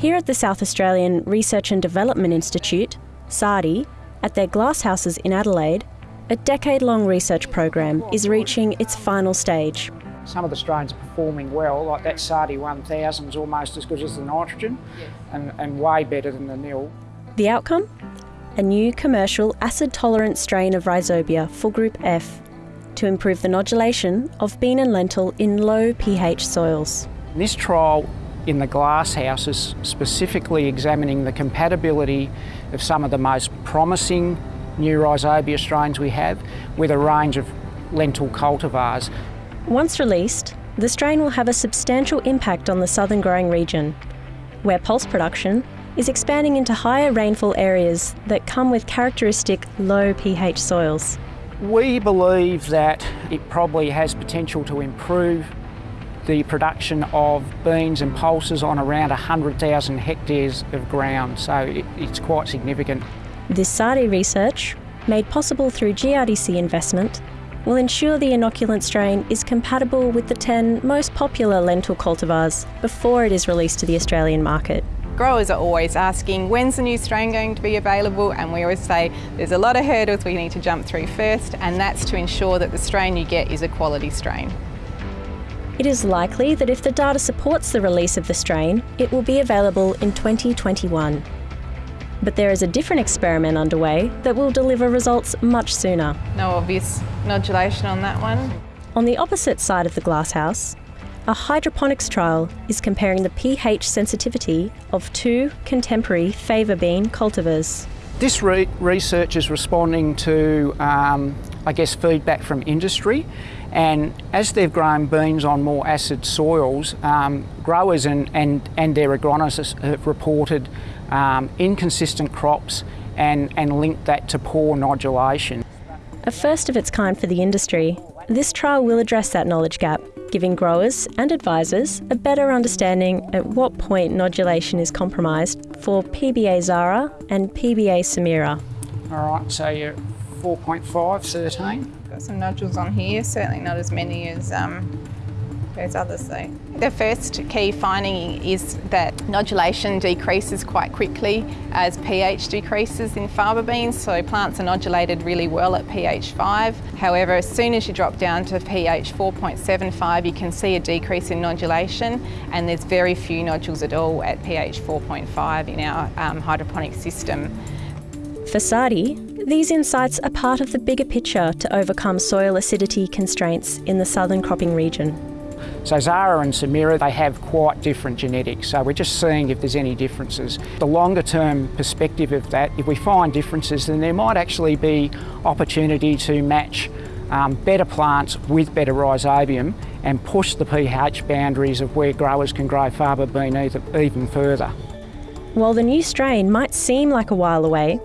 Here at the South Australian Research and Development Institute, SARDI, at their glasshouses in Adelaide, a decade long research program is reaching its final stage. Some of the strains are performing well, like that Sardi 1000 is almost as good as the nitrogen and, and way better than the nil. The outcome? A new commercial acid tolerant strain of Rhizobia for Group F to improve the nodulation of bean and lentil in low pH soils. This trial in the glasshouse is specifically examining the compatibility of some of the most promising new Rhizobia strains we have with a range of lentil cultivars. Once released, the strain will have a substantial impact on the southern growing region, where pulse production is expanding into higher rainfall areas that come with characteristic low pH soils. We believe that it probably has potential to improve the production of beans and pulses on around 100,000 hectares of ground, so it, it's quite significant. This SARDI research, made possible through GRDC investment, will ensure the inoculant strain is compatible with the 10 most popular lentil cultivars before it is released to the Australian market. Growers are always asking when's the new strain going to be available and we always say there's a lot of hurdles we need to jump through first and that's to ensure that the strain you get is a quality strain. It is likely that if the data supports the release of the strain, it will be available in 2021. But there is a different experiment underway that will deliver results much sooner. No obvious nodulation on that one. On the opposite side of the glasshouse, a hydroponics trial is comparing the pH sensitivity of two contemporary fava bean cultivars. This re research is responding to, um, I guess, feedback from industry. And as they've grown beans on more acid soils, um, growers and, and, and their agronomists have reported um, inconsistent crops and, and linked that to poor nodulation. A first of its kind for the industry, this trial will address that knowledge gap, giving growers and advisors a better understanding at what point nodulation is compromised for PBA Zara and PBA Samira. All right, so you're 4.5, 13. Got some nodules on here, certainly not as many as um, those others though. The first key finding is that nodulation decreases quite quickly as pH decreases in faba beans, so plants are nodulated really well at pH 5. However, as soon as you drop down to pH 4.75, you can see a decrease in nodulation, and there's very few nodules at all at pH 4.5 in our um, hydroponic system. For SARDI, these insights are part of the bigger picture to overcome soil acidity constraints in the southern cropping region. So Zara and Samira, they have quite different genetics, so we're just seeing if there's any differences. The longer term perspective of that, if we find differences, then there might actually be opportunity to match um, better plants with better rhizobium and push the pH boundaries of where growers can grow faba bean even further. While the new strain might seem like a while away,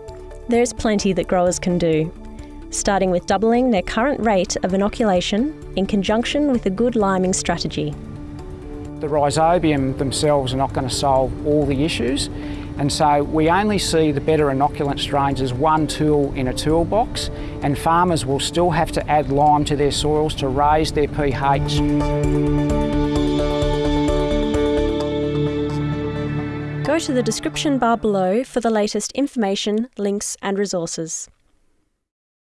there's plenty that growers can do, starting with doubling their current rate of inoculation in conjunction with a good liming strategy. The rhizobium themselves are not going to solve all the issues and so we only see the better inoculant strains as one tool in a toolbox and farmers will still have to add lime to their soils to raise their pH. Go to the description bar below for the latest information, links and resources.